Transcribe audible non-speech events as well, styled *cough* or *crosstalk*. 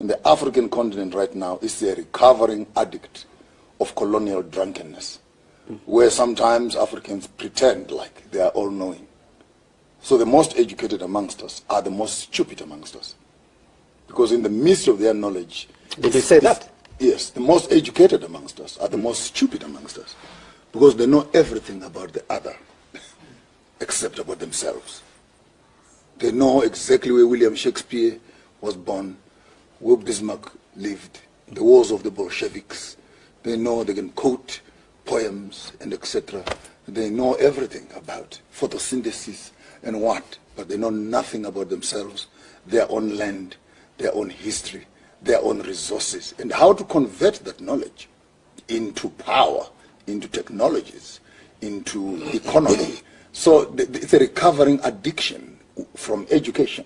in the African continent right now is a recovering addict of colonial drunkenness, where sometimes Africans pretend like they are all knowing. So the most educated amongst us are the most stupid amongst us. Because in the midst of their knowledge... Did you say that? Yes, the most educated amongst us are the most stupid amongst us. Because they know everything about the other, *laughs* except about themselves. They know exactly where William Shakespeare was born, where Bismarck lived, the wars of the Bolsheviks. They know they can quote poems and etc. They know everything about photosynthesis and what, but they know nothing about themselves, their own land, their own history, their own resources, and how to convert that knowledge into power, into technologies, into economy. So it's a recovering addiction from education.